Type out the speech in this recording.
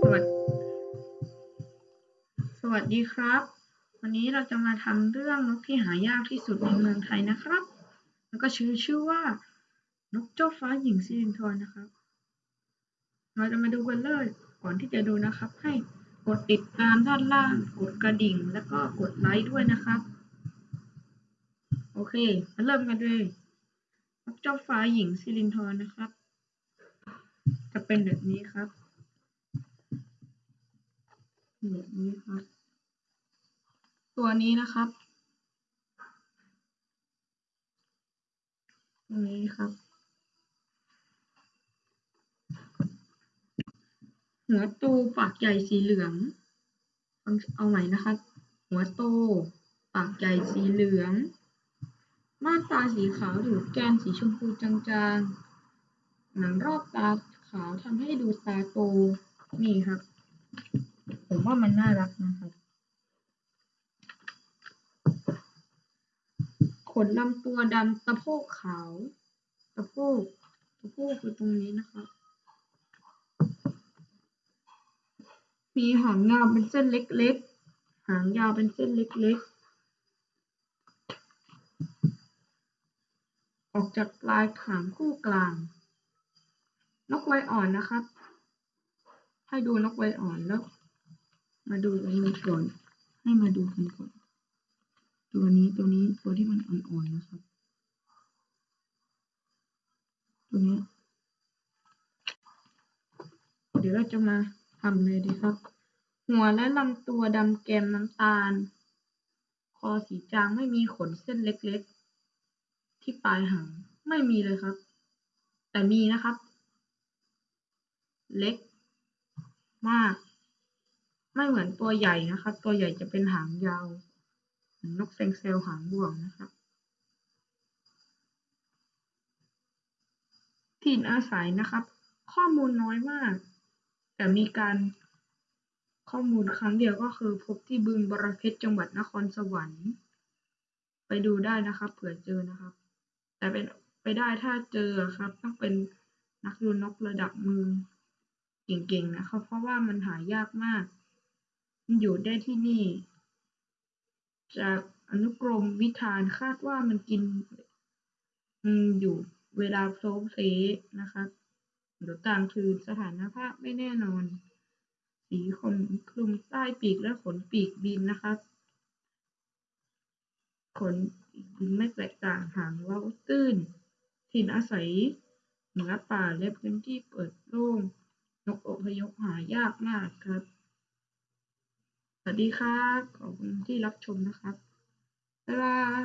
สวัสดีสวัสดีครับ วันนี้เราจะมาทำเรื่องนกที่หายากที่สุดในเมืองไทยนะครับ แล้วก็ชื่อชื่อว่านกเจ้าฟ้าหญิงสิรินธรนะครับ เราจะมาดูกันเลยก่อนที่จะดูนะครับ ให้กดติดตามด้านล่าง กดกระดิ่ง แล้วก็กดไลค์ด้วยนะครับ โอเคมาเริ่มกันเลยนกเจ้าฟ้าหญิงสิรินธรนะครับ จะเป็นแบบนี้ครับ แบบนี้ครับ ตัวนี้นะครับตัวนี้ครับ หัวโตปากใหญ่สีเหลืองฟังเอาใหม่นะครับ หัวโตปากใหญ่สีเหลืองมาตาสีขาวถูกแกนสีชมพูจางๆ หนังรอบตาขาวทำให้ดูตาโต นี่ครับ ว่ามันน่ารักนะครับขนลำตัวดำตะโพกขาวตะโพกตะโพกคือตรงนี้นะครับมีหางยาวเป็นเส้นเล็กๆ หางยาวเป็นเส้นเล็กๆ ออกจากปลายหางคู่กลาง นกไวอ่อนนะครับ ให้ดูนกไวอ่อนแล้ว มาดูอันนี้ก่อน ให้มาดูกันก่อน ตัวนี้ตัวนี้ตัวที่มันอ่อนๆนะครับ ตัวนี้ เดี๋ยวเราจะมาทำเลยดีครับ หัวและลำตัวดำแกมน้ำตาล คอสีจางไม่มีขนเส้นเล็กๆ ที่ปลายหางไม่มีเลยครับ แต่มีนะครับ เล็กมาก ไม่เหมือนตัวใหญ่นะครับตัวใหญ่จะเป็นหางยาว นกเซงเซลหางบ่วงนะครับถิ่นอาศัยนะครับ ข้อมูลน้อยมาก แต่มีการข้อมูลครั้งเดียวก็คือพบที่บึงบรเพชรจังหวัดนครสวรรค์ ไปดูได้นะครับเผื่อเจอนะครับ แต่เป็นไปได้ถ้าเจอครับ ต้องเป็นนักดูนกระดับมือเก่งๆนะครับ เพราะว่ามันหายากมาก อยู่ได้ที่นี่ จากอนุกรมวิธานคาดว่ามันกินอืมอยู่เวลาโซเพลนะครับหรือต่างคืนสถานภาพไม่แน่นอน สีขนคลุมใต้ปีกและขนปีกบินนะครับขนบินไม่แตกต่างหางเว้าตื้น ถิ่นอาศัยเหนือป่าและพื้นที่เปิดโล่งนกอพยพหายากมากครับ สวัสดีครับ ขอบคุณที่รับชมนะครับ บ๊ายบาย